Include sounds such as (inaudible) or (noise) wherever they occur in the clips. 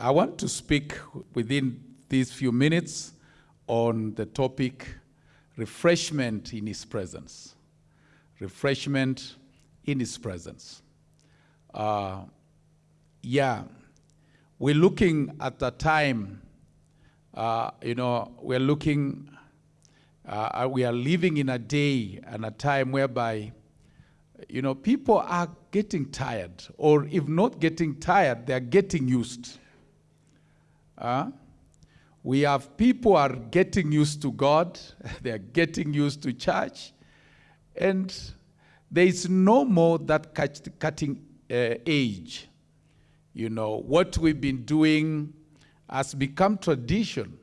I want to speak within these few minutes on the topic refreshment in His presence. Refreshment in His presence. Uh, yeah, we're looking at a time, uh, you know, we're looking, uh, we are living in a day and a time whereby, you know, people are getting tired, or if not getting tired, they're getting used. Uh, we have people are getting used to God, (laughs) they're getting used to church, and there is no more that cutting uh, age. You know, what we've been doing has become tradition.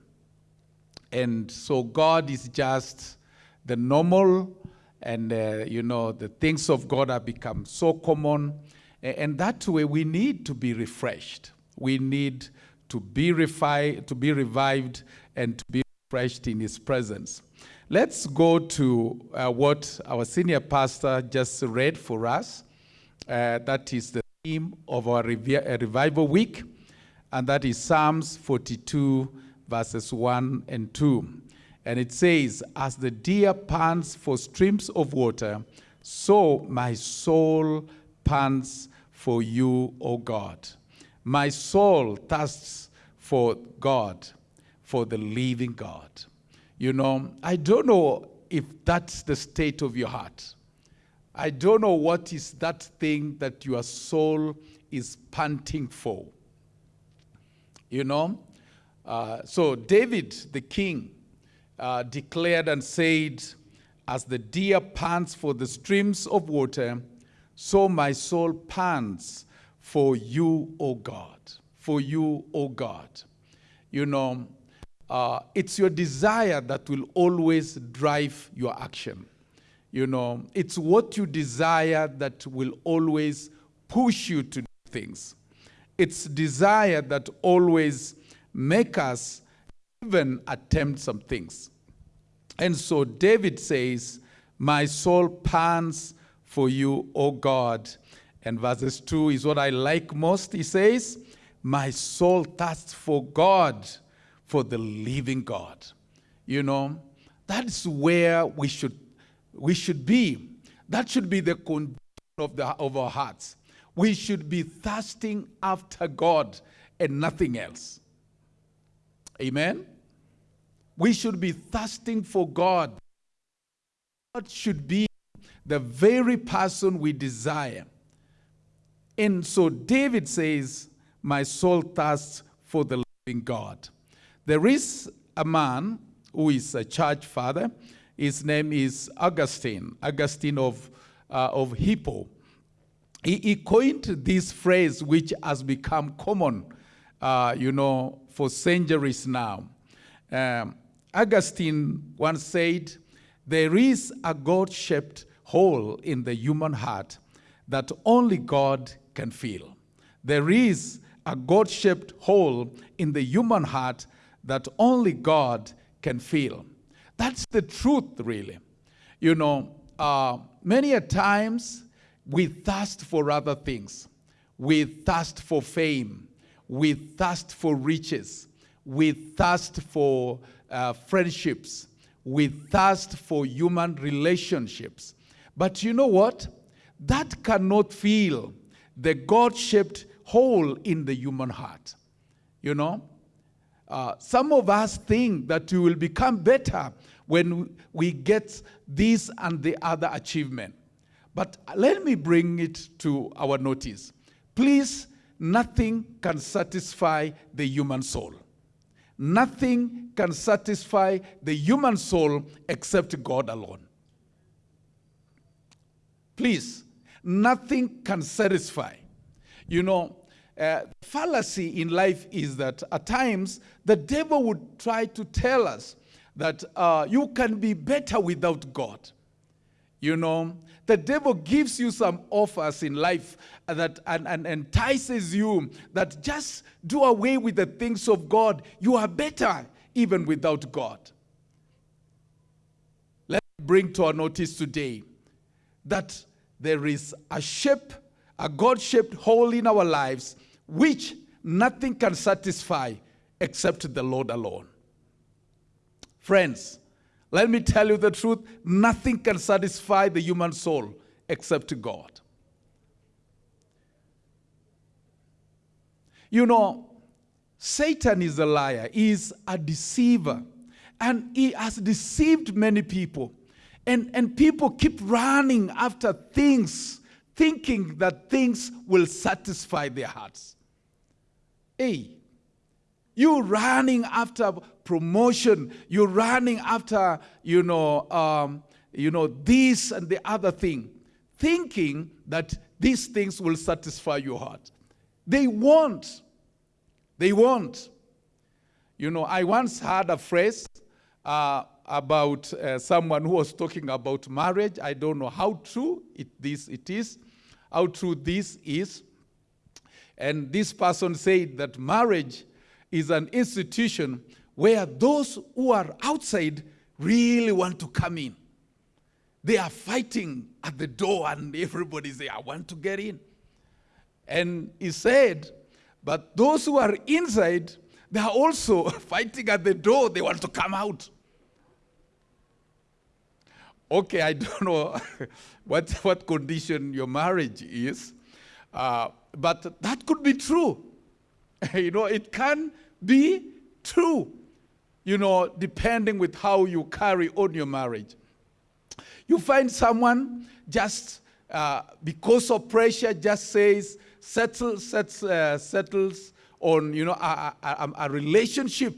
And so God is just the normal, and, uh, you know, the things of God have become so common. And that way we need to be refreshed. We need to be, refi- to be revived and to be refreshed in his presence. Let's go to uh, what our senior pastor just read for us. Uh, that is the theme of our uh, revival week, and that is Psalms 42, verses 1 and 2. And it says, As the deer pants for streams of water, so my soul pants for you, O God. My soul thirsts for God, for the living God. You know, I don't know if that's the state of your heart. I don't know what is that thing that your soul is panting for. You know? Uh, so, David, the king, uh, declared and said, As the deer pants for the streams of water, so my soul pants for you, O God. For you, O God. You know, uh, it's your desire that will always drive your action. You know, it's what you desire that will always push you to do things. It's desire that always make us even attempt some things. And so David says, My soul pants for you, O God. And verses 2 is what I like most. He says, My soul thirsts for God, for the living God. You know, that's where we should, we should be. That should be the condition of, the, of our hearts. We should be thirsting after God and nothing else. Amen? We should be thirsting for God. God should be the very person we desire. And so David says, My soul thirsts for the living God. There is a man who is a church father. His name is Augustine, Augustine of, uh, of Hippo. He, he, coined this phrase, which has become common, uh, you know, for centuries now. Um, Augustine once said, There is a God shaped hole in the human heart that only God can feel. There is a God shaped hole in the human heart that only God can feel. That's the truth, really. You know, uh, many a times we thirst for other things. We thirst for fame. We thirst for riches. We thirst for uh, friendships. We thirst for human relationships. But you know what? That cannot fill the God shaped hole in the human heart. You know? Uh, some of us think that we will become better when we get this and the other achievement. But let me bring it to our notice. Please, nothing can satisfy the human soul. Nothing can satisfy the human soul except God alone. Please, nothing can satisfy. You know, uh, fallacy in life is that at times the devil would try to tell us that uh, you can be better without God. You know, the devil gives you some offers in life that and, and entices you that just do away with the things of God. You are better even without God. Let's bring to our notice today that there is a shape, a God shaped hole in our lives, which nothing can satisfy except the Lord alone. Friends, let me tell you the truth nothing can satisfy the human soul except God. You know, Satan is a liar, he is a deceiver, and he has deceived many people. And, and people keep running after things, thinking that things will satisfy their hearts. Hey, you running after promotion, you're running after, you know, um, you know, this and the other thing, thinking that these things will satisfy your heart. They won't. They won't. You know, I once heard a phrase uh, about uh, someone who was talking about marriage. I don't know how true it, this it is, how true this is. And this person said that marriage is an institution where those who are outside really want to come in. They are fighting at the door and everybody say, I want to get in. And he said, but those who are inside, they are also (laughs) fighting at the door. They want to come out. Okay, I don't know (laughs) what, what condition your marriage is, uh, but that could be true. (laughs) you know, it can be true, you know, depending with how you carry on your marriage. You find someone just uh, because of pressure just says, settle, sets, uh, settles on, you know, a, a, a relationship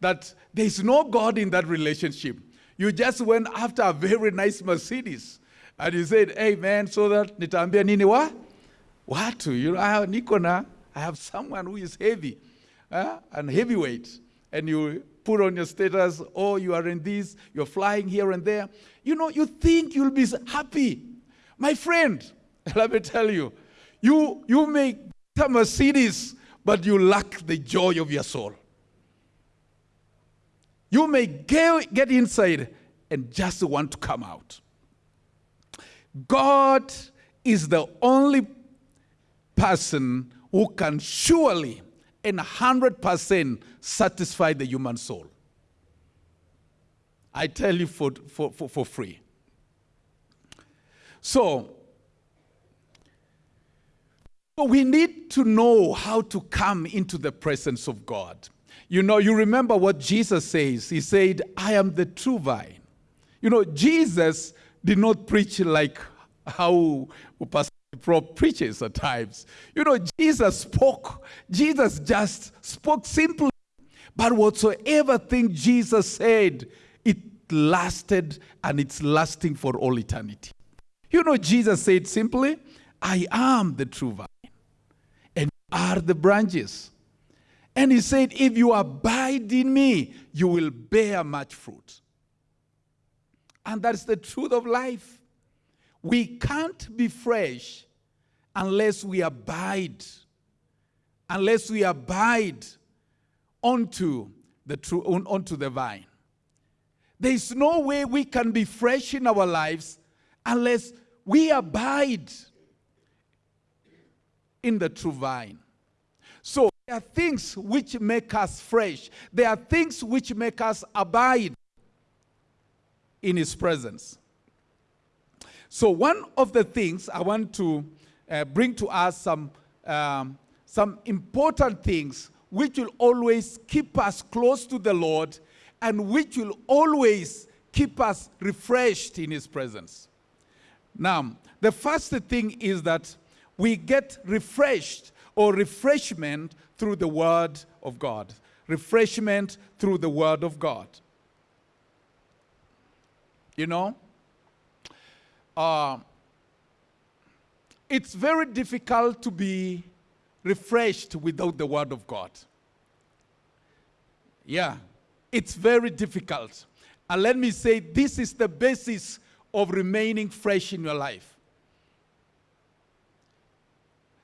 that there is no God in that relationship. You just went after a very nice Mercedes and you said, hey man, so that nitambia nini wa? Watu, you know, I have Nikona, I have someone who is heavy uh, and heavyweight. And you put on your status, oh, you are in this, you're flying here and there. You know, you think you'll be happy. My friend, (laughs) let me tell you, you, you may get a Mercedes, but you lack the joy of your soul. You may get, inside and just want to come out. God is the only person who can surely and 100% satisfy the human soul. I tell you for, for, for, for free. So we need to know how to come into the presence of God. You know, you remember what Jesus says. He said, I am the true vine. You know, Jesus did not preach like how Pastor Prop preaches at times. You know, Jesus spoke. Jesus just spoke simply. But whatsoever thing Jesus said, it lasted and it's lasting for all eternity. You know, Jesus said simply, I am the true vine and are the branches. And he said, If you abide in me, you will bear much fruit. And that's the truth of life. We can't be fresh unless we abide, unless we abide onto the true, onto the vine. There is no way we can be fresh in our lives unless we abide in the true vine. There are things which make us fresh. There are things which make us abide in his presence. So one of the things I want to uh, bring to us some, um, some important things which will always keep us close to the Lord and which will always keep us refreshed in his presence. Now, the first thing is that we get refreshed or refreshment through the Word of God. Refreshment through the Word of God. You know, uh, it's very difficult to be refreshed without the Word of God. Yeah, it's very difficult. And let me say, this is the basis of remaining fresh in your life.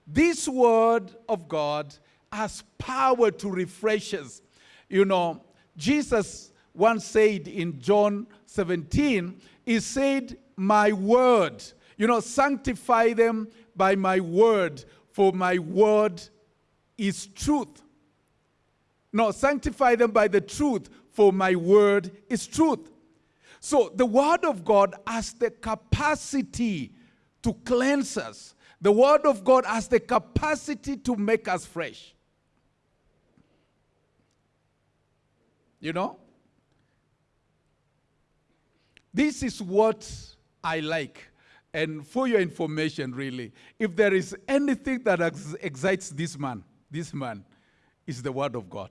This word of God has power to refresh us. You know, Jesus once said in John 17, he said, My word, you know, sanctify them by my word, for my word is truth. No, sanctify them by the truth, for my word is truth. So the word of God has the capacity to cleanse us. The word of God has the capacity to make us fresh. You know? This is what I like. And for your information, really, if there is anything that ex excites this man, this man is the word of God.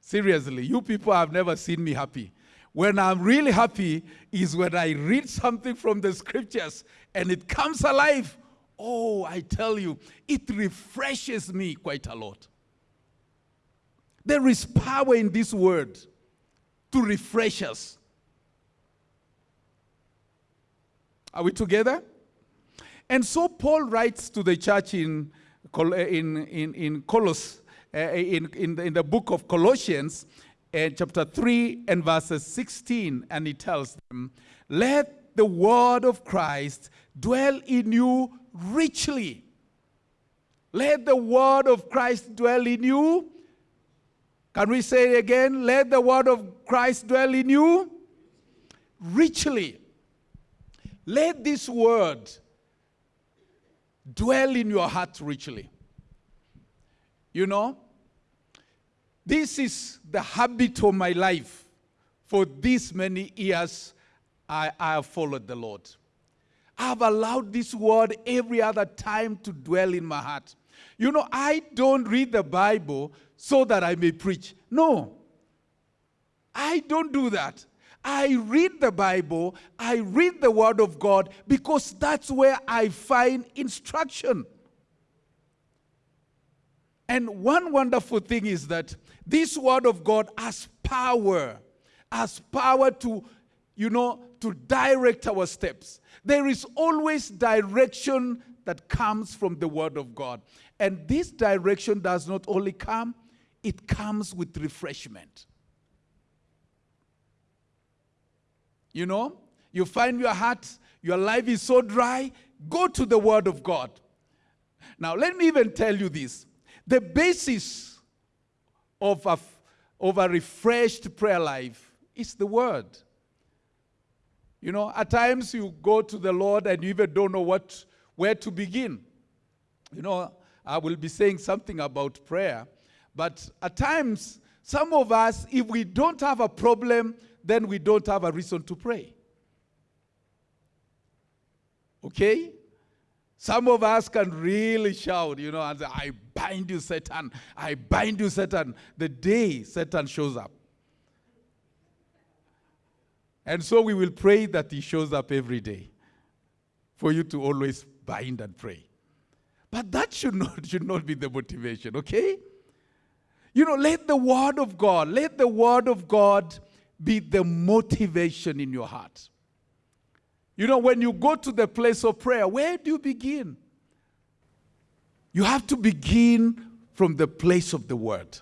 Seriously, you people have never seen me happy. When I'm really happy is when I read something from the scriptures and it comes alive. Oh, I tell you, it refreshes me quite a lot. There is power in this word to refresh us. Are we together? And so Paul writes to the church in, in, in, in uh, in, in, the, in the book of Colossians, uh, chapter 3 and verses 16, and he tells them, Let the word of Christ dwell in you richly. Let the word of Christ dwell in you. Can we say it again? Let the word of Christ dwell in you richly. Let this word dwell in your heart richly. You know, this is the habit of my life. For these many years, I, I have followed the Lord. I have allowed this word every other time to dwell in my heart. You know, I don't read the Bible so that I may preach. No. I don't do that. I read the Bible, I read the Word of God because that's where I find instruction. And one wonderful thing is that this Word of God has power, has power to, you know, to direct our steps. There is always direction that comes from the Word of God. And this direction does not only come, it comes with refreshment. You know, you find your heart, your life is so dry, go to the Word of God. Now, let me even tell you this the basis of a, of a refreshed prayer life is the Word. You know, at times you go to the Lord and you even don't know what, where to begin. You know, I will be saying something about prayer, but at times, some of us, if we don't have a problem, then we don't have a reason to pray. Okay? Some of us can really shout, you know, and say, I bind you, Satan. I bind you, Satan. The day Satan shows up. And so we will pray that he shows up every day for you to always bind and pray. But that should not, (laughs) should not be the motivation, okay? You know, let the word of God, let the word of God be the motivation in your heart. You know, when you go to the place of prayer, where do you begin? You have to begin from the place of the word.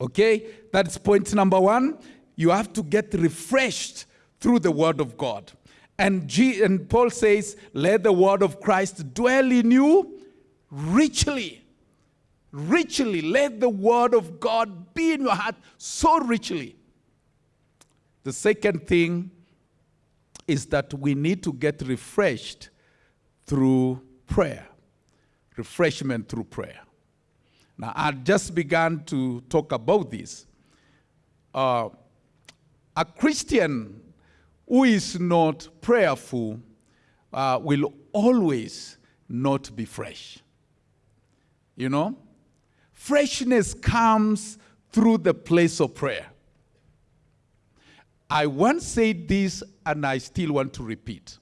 Okay? That's point number one. You have to get refreshed through the word of God. And, G, and Paul says, let the word of Christ dwell in you richly. Richly. Let the word of God be in your heart so richly the second thing is that we need to get refreshed through prayer. Refreshment through prayer. Now, I just began to talk about this. Uh, a Christian who is not prayerful uh, will always not be fresh. You know? Freshness comes through the place of prayer. I once said this and I still want to repeat.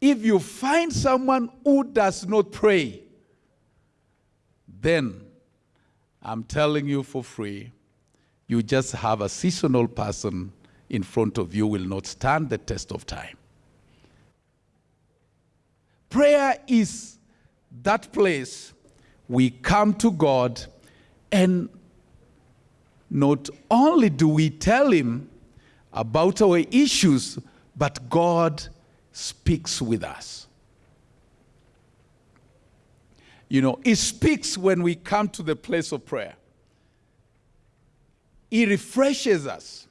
If you find someone who does not pray, then I'm telling you for free, you just have a seasonal person in front of you will not stand the test of time. Prayer is that place we come to God and not only do we tell him about our issues, but God speaks with us. you know, He speaks when we come to the place of prayer. He refreshes us.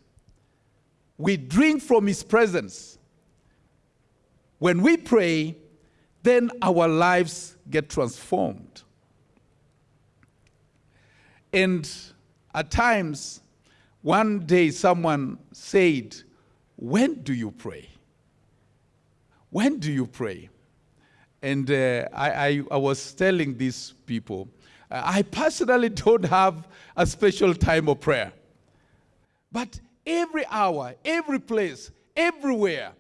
We drink from His presence. When we pray, then our lives get transformed. And at times, one day someone said, When do you pray? When do you pray? And uh, I, I, I, was telling these people, I personally (laughs) don't have a special time of prayer. But every hour, every place, everywhere,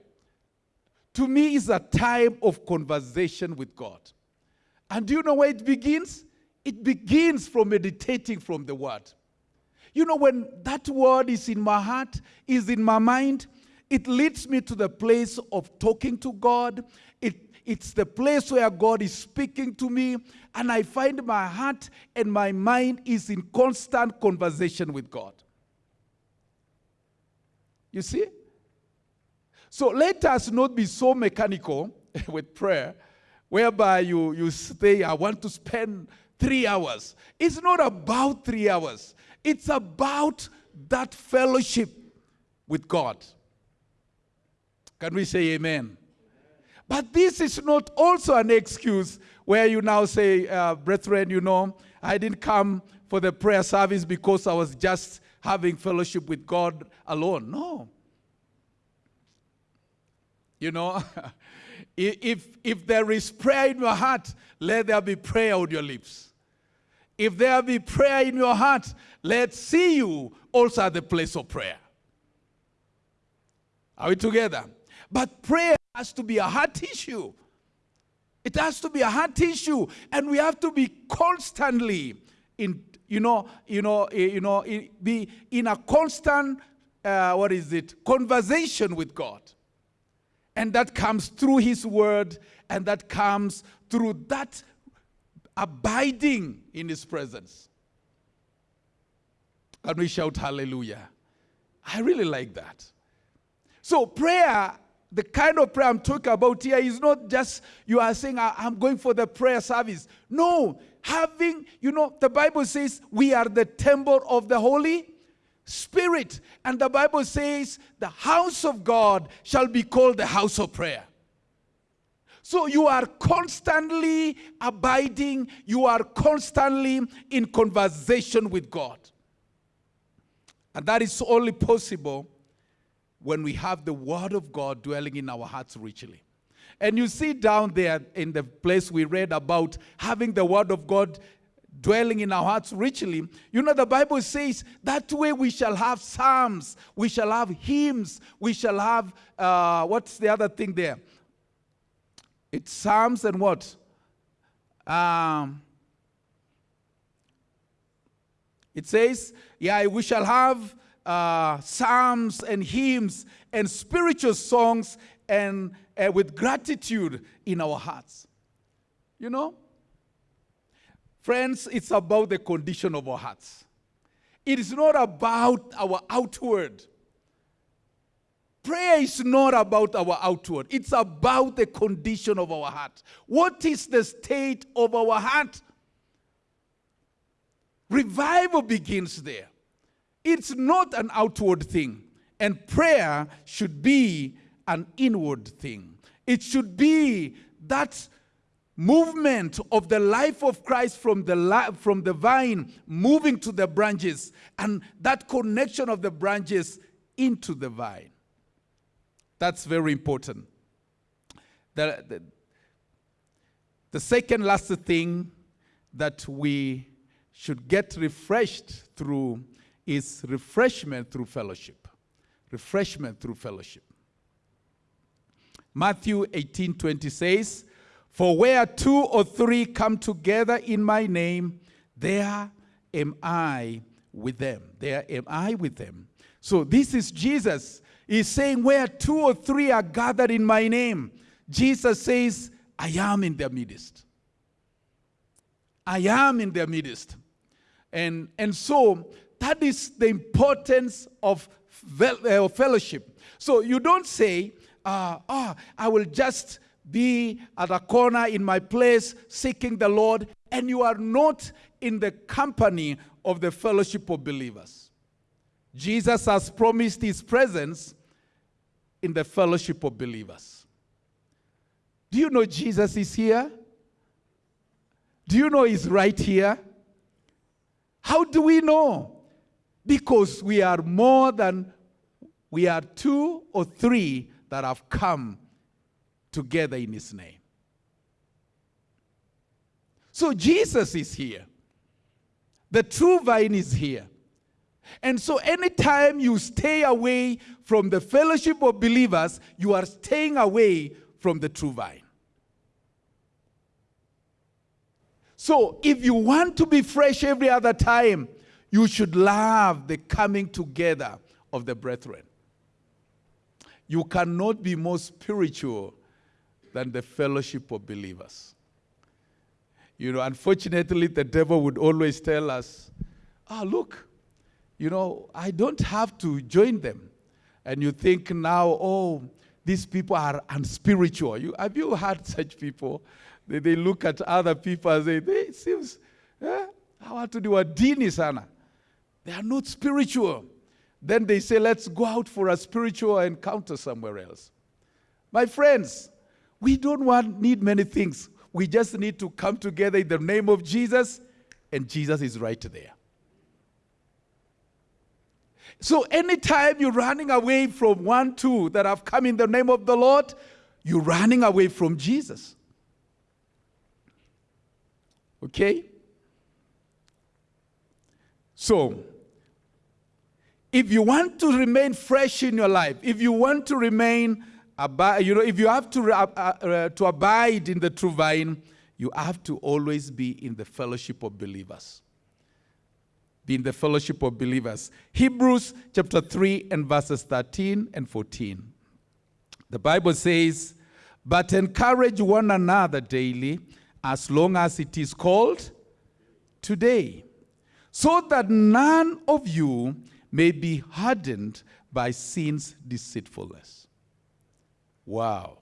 to me is a time of conversation with God. And do you know where it begins? It begins from meditating from the Word. You know, when that Word is in my heart, is in my mind, it leads me to the place of talking to God. It, it's the place where God is speaking to me, and I find my heart and my mind is in constant conversation with God. You see? So let us not be so mechanical (laughs) with prayer, whereby you, you say, I want to spend three hours. It's not about three hours, it's about that fellowship with God. Can we say amen? But this is not also an excuse where you now say, uh, brethren, you know, I didn't come for the prayer service because I was just having fellowship with God alone. No. You know, (laughs) if, if there is prayer in your heart, let there be prayer on your lips. If there be prayer in your heart, let's see you also at the place of prayer. Are we together? But prayer has to be a heart issue. It has to be a heart issue, and we have to be constantly in, you know, you know, eh, you know, be in a constant, uh, what is it, conversation with God, and that comes through His Word, and that comes through that abiding in His presence. And we shout hallelujah. I really like that. So prayer the kind of prayer I'm talking about here is not just you are saying, I'm going for the prayer service. No, having, you know, the Bible says we are the temple of the Holy Spirit. And the Bible says the house of God shall be called the house of prayer. So you are constantly abiding, you are constantly in conversation with God. And that is only possible when we have the Word of God dwelling in our hearts richly. And you see down there in the place we read about having the Word of God dwelling in our hearts richly. You know, the Bible says that way we shall have psalms, we shall have hymns, we shall have, uh, what's the other thing there? It's psalms and what? Um, it says, yeah, we shall have uh, psalms and hymns and spiritual songs and uh, with gratitude in our hearts. You know? Friends, it's about the condition of our hearts. It is not about our outward. Prayer is not about our outward. It's about the condition of our heart. What is the state of our heart? Revival begins there. It's not an outward thing. And prayer should be an inward thing. It should be that movement of the life of Christ from the, from the vine moving to the branches and that connection of the branches into the vine. That's very important. The, the, the second last thing that we should get refreshed through is refreshment through fellowship. Refreshment through fellowship. Matthew 18 20 says, For where two or three come together in my name, there am I with them. There am I with them. So this is Jesus. He's saying, Where two or three are gathered in my name, Jesus says, I am in their midst. I am in their midst. And, and so that is the importance of uh, fellowship. So you don't say, uh, oh, I will just be at a corner in my place seeking the Lord and you are not in the company of the fellowship of believers. Jesus has promised his presence in the fellowship of believers. Do you know Jesus is here? Do you know he's right here? How do we know? Because we are more than, we are two or three that have come together in his name. So Jesus is here. The true vine is here. And so anytime you stay away from the fellowship of believers, you are staying away from the true vine. So if you want to be fresh every other time, you should love the coming together of the brethren. You cannot be more spiritual than the fellowship of believers. You know, unfortunately, the devil would always tell us, ah, oh, look, you know, I don't have to join them. And you think now, oh, these people are unspiritual. You, have you had such people? They, they look at other people and say, they seems, eh, to do a dini sana. They are not spiritual. Then they say, let's go out for a spiritual encounter somewhere else. My friends, we don't want, need many things. We just need to come together in the name of Jesus, and Jesus is right there. So anytime you're running away from one, two that have come in the name of the Lord, you're running away from Jesus. Okay? So, if you want to remain fresh in your life, if you want to remain you know, if you have to, uh, uh, to abide in the true vine, you have to always be in the fellowship of believers. Be in the fellowship of believers. Hebrews chapter 3 and verses 13 and 14. The Bible says, But encourage one another daily, as long as it is called today, so that none of you may be hardened by sin's deceitfulness. Wow.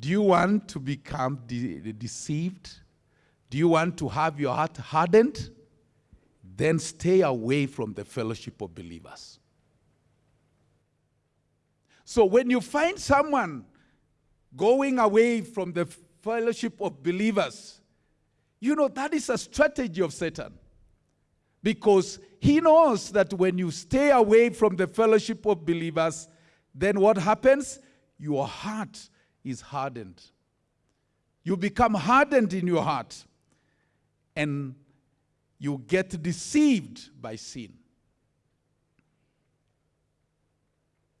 Do you want to become de deceived? Do you want to have your heart hardened? Then stay away from the fellowship of believers. So when you find someone going away from the fellowship of believers, you know that is a strategy of Satan. Because he knows that when you stay away from the fellowship of believers, then what happens? Your heart is hardened. You become hardened in your heart and you get deceived by sin.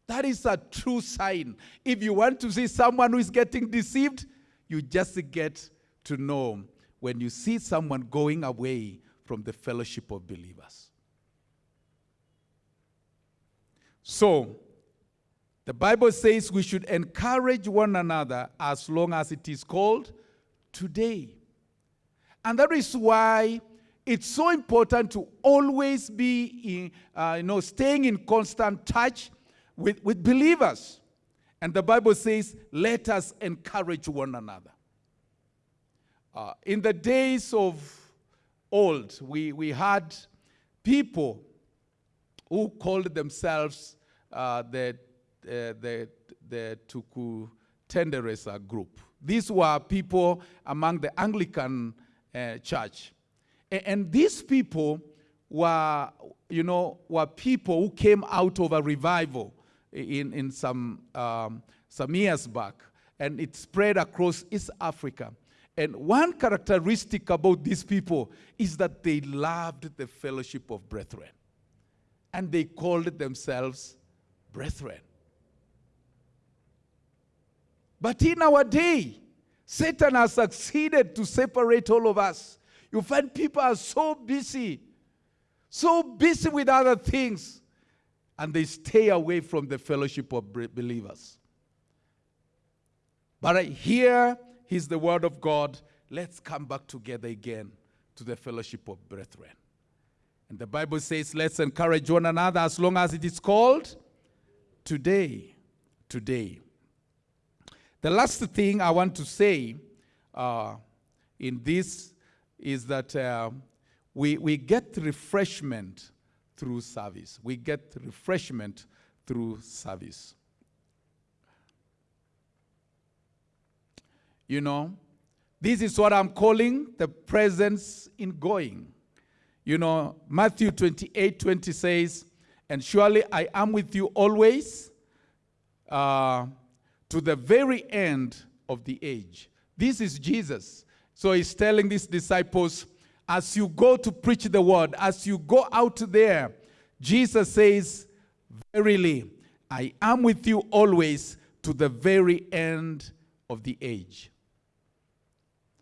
That is a true sign. If you want to see someone who is getting deceived, you just get to know when you see someone going away from the fellowship of believers. So, the Bible says we should encourage one another as long as it is called today. And that is why it's so important to always be in, uh, you know, staying in constant touch with, with believers. And the Bible says, let us encourage one another. Uh, in the days of old, we, we had people who called themselves uh, the uh, the, the Tuku Tenderesa group. These were people among the Anglican uh, church. And, and these people were, you know, were people who came out of a revival in, in some, um, some years back. And it spread across East Africa. And one characteristic about these people is that they loved the fellowship of brethren. And they called themselves brethren. But in our day, Satan has succeeded to separate all of us. You find people are so busy, so busy with other things, and they stay away from the fellowship of believers. But here is the word of God. Let's come back together again to the fellowship of brethren. And the Bible says, let's encourage one another as long as it is called today. Today. The last thing I want to say uh, in this is that uh, we, we get refreshment through service. We get refreshment through service. You know, this is what I'm calling the presence in going. You know, Matthew 28 20 says, And surely I am with you always uh, to the very end of the age. This is Jesus. So he's telling these disciples, as you go to preach the word, as you go out there, Jesus says, Verily, I am with you always to the very end of the age.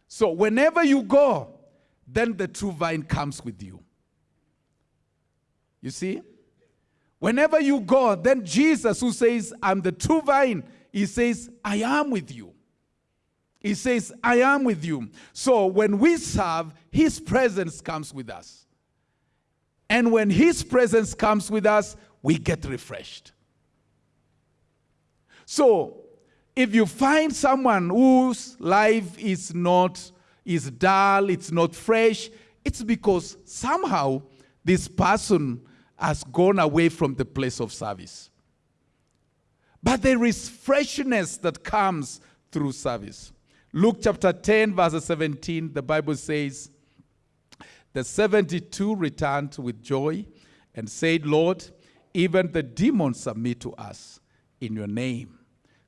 So whenever you go, then the true vine comes with you. You see? Whenever you go, then Jesus, who says, I'm the true vine, he says, I am with you. He says, I am with you. So when we serve, his presence comes with us. And when his presence comes with us, we get refreshed. So if you find someone whose life is not is dull, it's not fresh, it's because somehow this person has gone away from the place of service. But there is freshness that comes through service. Luke chapter 10, verse 17, the Bible says, The 72 returned with joy and said, Lord, even the demons submit to us in your name.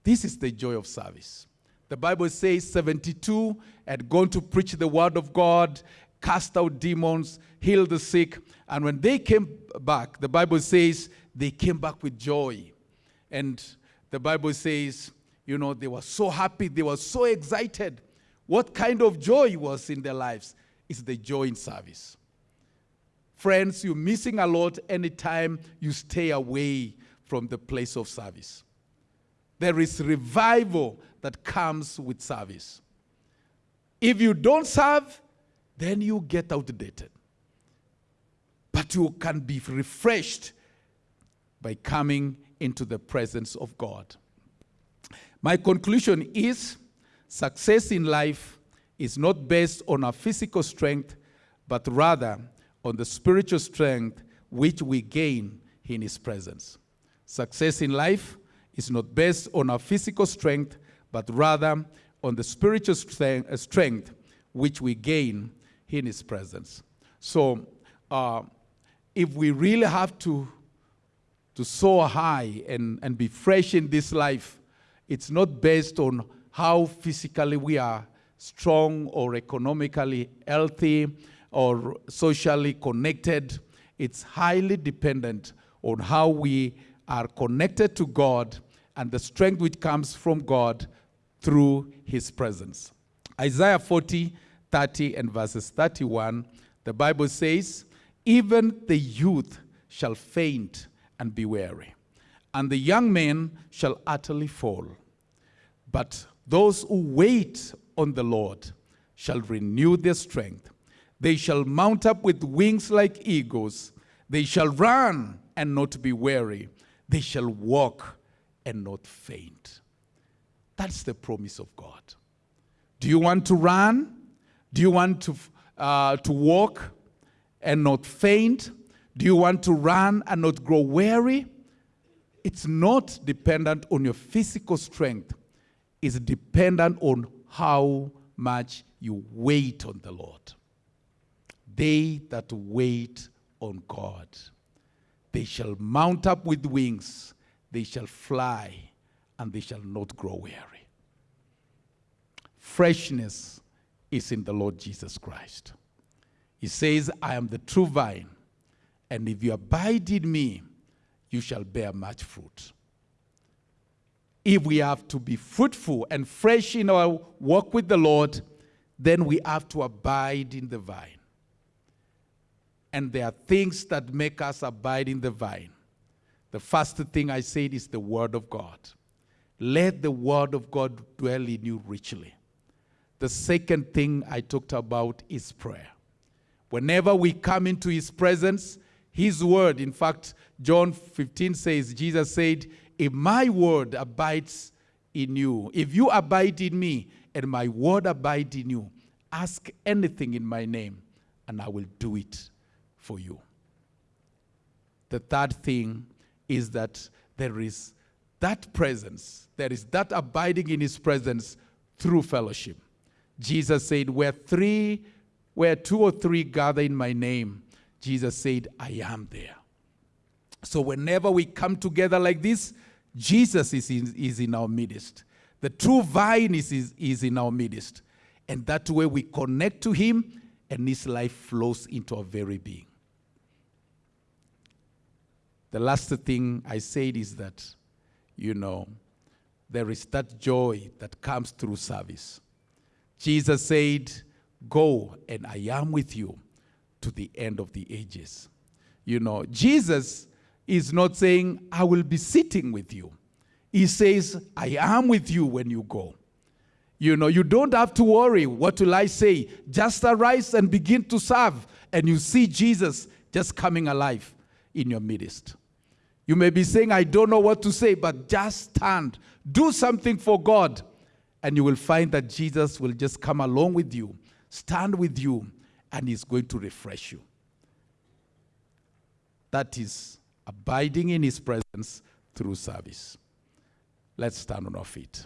This is the joy of service. The Bible says 72 had gone to preach the word of God, cast out demons, heal the sick. And when they came back, the Bible says they came back with joy. And the Bible says, you know, they were so happy, they were so excited. What kind of joy was in their lives? It's the joy in service. Friends, you're missing a lot anytime you stay away from the place of service. There is revival that comes with service. If you don't serve, then you get outdated. But you can be refreshed by coming into the presence of God. My conclusion is success in life is not based on our physical strength, but rather on the spiritual strength which we gain in His presence. Success in life is not based on our physical strength, but rather on the spiritual uh, strength which we gain in His presence. So, uh, if we really have to, to soar high and, and be fresh in this life, it's not based on how physically we are strong or economically healthy or socially connected. It's highly dependent on how we are connected to God and the strength which comes from God through his presence. Isaiah 40, 30, and verses 31, the Bible says, Even the youth shall faint and be weary, and the young men shall utterly fall. But those who wait on the Lord shall renew their strength. They shall mount up with wings like eagles. They shall run and not be weary. They shall walk and not faint. That's the promise of God. Do you want to run? Do you want to, uh, to walk and not faint? Do you want to run and not grow weary? It's not dependent on your physical strength. It's dependent on how much you wait on the Lord. They that wait on God, they shall mount up with wings they shall fly and they shall not grow weary. Freshness is in the Lord Jesus Christ. He says, I am the true vine, and if you abide in me, you shall bear much fruit. If we have to be fruitful and fresh in our walk with the Lord, then we have to abide in the vine. And there are things that make us abide in the vine. The first thing I said is the Word of God. Let the Word of God dwell in you richly. The second thing I talked about is prayer. Whenever we come into His presence, His Word, in fact, John 15 says, Jesus said, If my Word abides in you, if you abide in me and my Word abide in you, ask anything in my name, and I will do it for you. The third thing is that there is that presence, there is that abiding in his presence through fellowship. Jesus said, Where three, where two or three gather in my name, Jesus said, I am there. So whenever we come together like this, Jesus is in, is in our midst. The true vine is, is, is in our midst. And that way we connect to him and his life flows into our very being. The last thing I said is that, you know, there is that joy that comes through service. Jesus said, Go, and I am with you to the end of the ages. You know, Jesus is not saying, I will be sitting with you. He says, I am with you when you go. You know, you don't have to worry, what will I say? Just arise and begin to serve, and you see Jesus just coming alive in your midst. You may be saying, I don't know what to say, but just stand. Do something for God, and you will find that Jesus will just come along with you, stand with you, and He's going to refresh you. That is abiding in His presence through service. Let's stand on our feet.